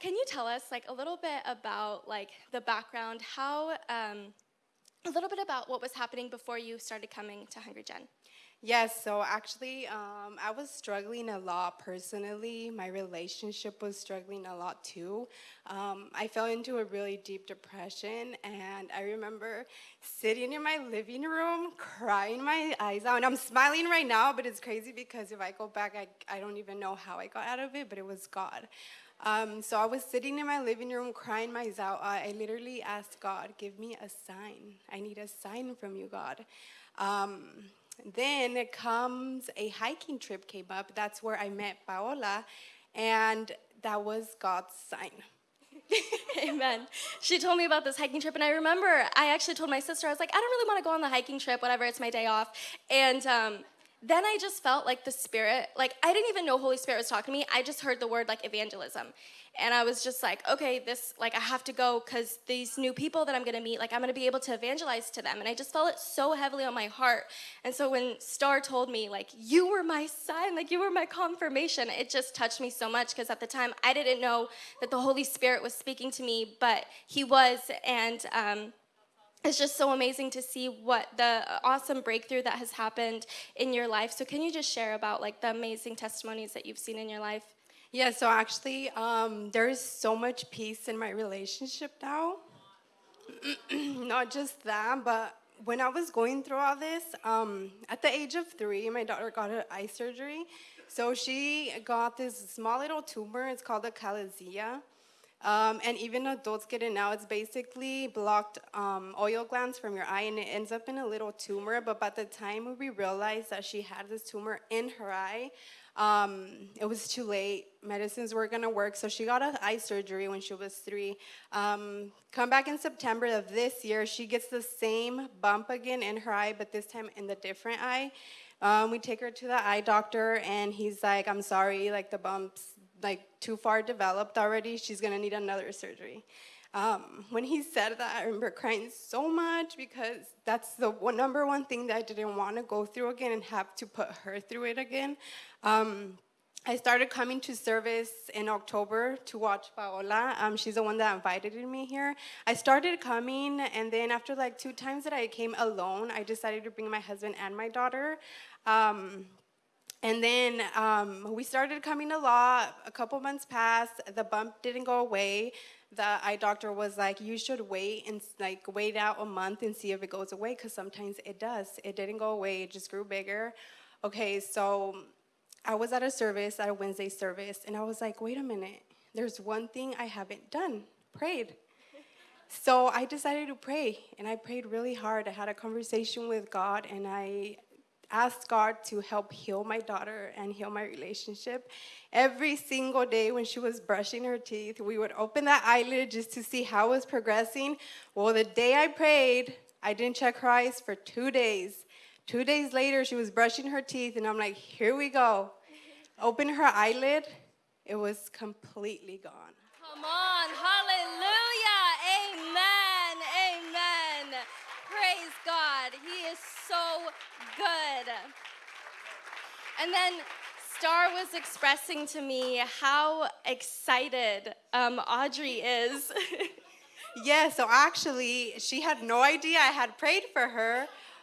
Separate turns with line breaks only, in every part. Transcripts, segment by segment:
can you tell us like a little bit about like the background, how, um, a little bit about what was happening before you started coming to Hungry Gen?
Yes, so actually, um, I was struggling a lot personally. My relationship was struggling a lot too. Um, I fell into a really deep depression, and I remember sitting in my living room, crying my eyes out. And I'm smiling right now, but it's crazy because if I go back, I, I don't even know how I got out of it, but it was God. Um, so I was sitting in my living room crying my out. I literally asked God, give me a sign. I need a sign from you, God. Um, then it comes a hiking trip came up. That's where I met Paola, and that was God's sign.
Amen. She told me about this hiking trip, and I remember I actually told my sister, I was like, I don't really want to go on the hiking trip, whatever, it's my day off. And um, then I just felt like the Spirit, like I didn't even know Holy Spirit was talking to me. I just heard the word like evangelism. And I was just like, okay, this, like, I have to go because these new people that I'm gonna meet, like, I'm gonna be able to evangelize to them. And I just felt it so heavily on my heart. And so when Star told me, like, you were my sign, like, you were my confirmation, it just touched me so much because at the time I didn't know that the Holy Spirit was speaking to me, but He was. And, um, it's just so amazing to see what the awesome breakthrough that has happened in your life. So, can you just share about like the amazing testimonies that you've seen in your life?
Yeah, so actually, um, there's so much peace in my relationship now. Not just that, but when I was going through all this, um, at the age of three, my daughter got an eye surgery. So she got this small little tumor. It's called a chalazia. Um, and even adults get it now. It's basically blocked um, oil glands from your eye, and it ends up in a little tumor. But by the time we realized that she had this tumor in her eye, um, it was too late. Medicines weren't gonna work, so she got an eye surgery when she was three. Um, come back in September of this year, she gets the same bump again in her eye, but this time in the different eye. Um, we take her to the eye doctor, and he's like, "I'm sorry, like the bump's like too far developed already. She's gonna need another surgery." Um, when he said that, I remember crying so much because that's the one, number one thing that I didn't want to go through again and have to put her through it again. Um, I started coming to service in October to watch Paola. Um, she's the one that invited me here. I started coming, and then after like two times that I came alone, I decided to bring my husband and my daughter. Um, and then um, we started coming a lot. A couple months passed. The bump didn't go away the eye doctor was like, you should wait and like wait out a month and see if it goes away because sometimes it does. It didn't go away, it just grew bigger. Okay, so I was at a service, at a Wednesday service, and I was like, wait a minute, there's one thing I haven't done prayed. So I decided to pray, and I prayed really hard. I had a conversation with God, and I asked God to help heal my daughter and heal my relationship. Every single day when she was brushing her teeth, we would open that eyelid just to see how it was progressing. Well, the day I prayed, I didn't check her eyes for two days. Two days later, she was brushing her teeth, and I'm like, here we go. Open her eyelid, it was completely gone.
Come on, hallelujah, Praise God, He is so good. And then Star was expressing to me how excited um, Audrey is.
yeah, so actually, she had no idea I had prayed for her.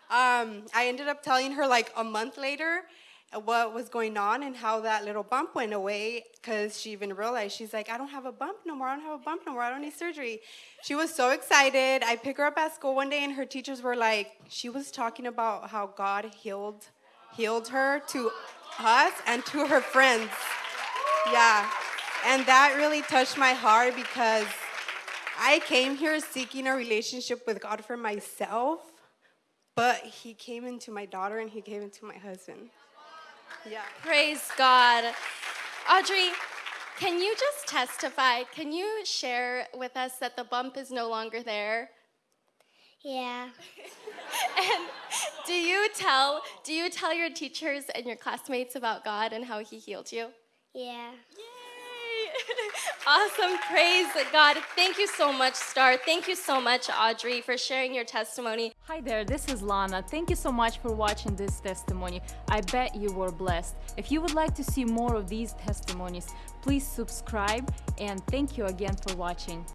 Um, I ended up telling her like a month later what was going on and how that little bump went away because she even realized she's like i don't have a bump no more i don't have a bump no more i don't need surgery. She was so excited. I picked her up at school one day and her teachers were like she was talking about how god healed healed her to us and to her friends. Yeah. And that really touched my heart because i came here seeking a relationship with god for myself but he came into my daughter and he came into my husband
yeah. Praise God. Audrey, can you just testify? Can you share with us that the bump is no longer there?
Yeah.
and do you tell do you tell your teachers and your classmates about God and how he healed you?
Yeah.
Yay! awesome. Praise God. Thank you so much, Star. Thank you so much, Audrey, for sharing your testimony.
Hi there, this is Lana. Thank you so much for watching this testimony. I bet you were blessed. If you would like to see more of these testimonies, please subscribe and thank you again for watching.